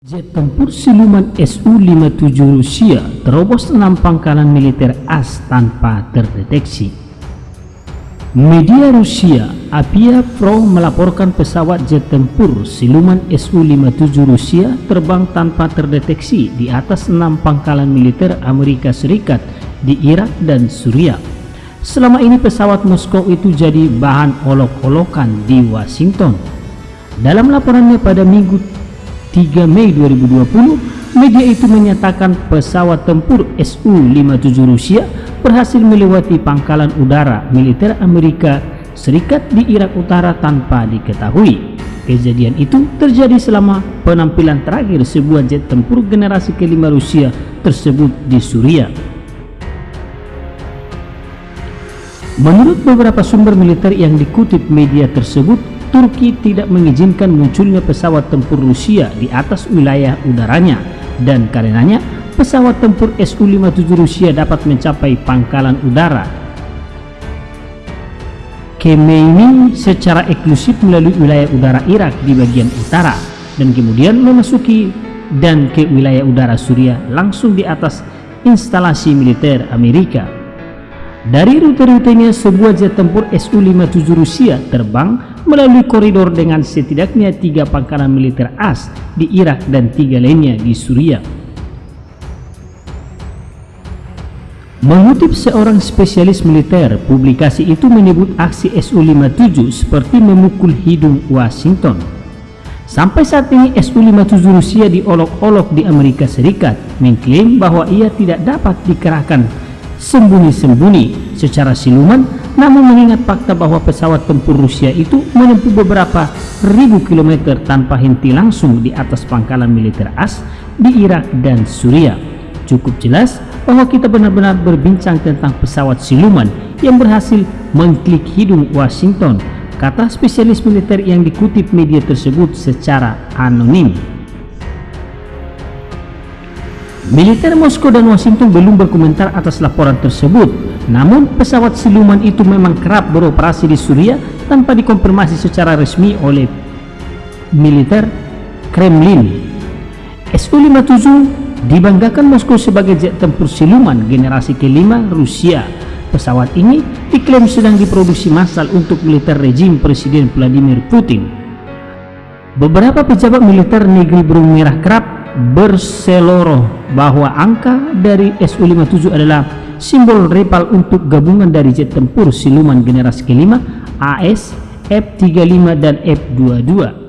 Jet tempur siluman Su-57 Rusia terobos enam pangkalan militer AS tanpa terdeteksi. Media Rusia Apia Pro melaporkan pesawat jet tempur siluman Su-57 Rusia terbang tanpa terdeteksi di atas enam pangkalan militer Amerika Serikat di Irak dan Suriah. Selama ini pesawat Moskow itu jadi bahan olok-olokan di Washington. Dalam laporannya pada minggu 3 Mei 2020, media itu menyatakan pesawat tempur Su-57 Rusia berhasil melewati pangkalan udara militer Amerika Serikat di Irak Utara tanpa diketahui. Kejadian itu terjadi selama penampilan terakhir sebuah jet tempur generasi kelima Rusia tersebut di Suriah. Menurut beberapa sumber militer yang dikutip media tersebut, Turki tidak mengizinkan munculnya pesawat tempur Rusia di atas wilayah udaranya dan karenanya pesawat tempur Su-57 Rusia dapat mencapai pangkalan udara Kemeini secara eksklusif melalui wilayah udara Irak di bagian utara dan kemudian memasuki dan ke wilayah udara Suriah langsung di atas instalasi militer Amerika. Dari rute-rutenya sebuah jet tempur Su-57 Rusia terbang melalui koridor dengan setidaknya tiga pangkalan militer AS di Irak dan tiga lainnya di Suriah. Mengutip seorang spesialis militer, publikasi itu menyebut aksi Su-57 seperti memukul hidung Washington. Sampai saat ini Su-57 Rusia diolok-olok di Amerika Serikat, mengklaim bahwa ia tidak dapat dikerahkan sembunyi-sembunyi secara siluman namun mengingat fakta bahwa pesawat tempur Rusia itu menempuh beberapa ribu kilometer tanpa henti langsung di atas pangkalan militer AS di Irak dan Suriah. Cukup jelas bahwa kita benar-benar berbincang tentang pesawat siluman yang berhasil mengklik hidung Washington kata spesialis militer yang dikutip media tersebut secara anonim Militer Moskow dan Washington belum berkomentar atas laporan tersebut. Namun, pesawat siluman itu memang kerap beroperasi di Suriah tanpa dikonfirmasi secara resmi oleh militer Kremlin. Su-57 dibanggakan Moskow sebagai jet tempur siluman generasi kelima Rusia. Pesawat ini diklaim sedang diproduksi massal untuk militer rejim Presiden Vladimir Putin. Beberapa pejabat militer negeri Burung Merah kerap berseloroh bahwa angka dari Su-57 adalah simbol rival untuk gabungan dari jet tempur siluman generasi kelima AS, F-35 dan F-22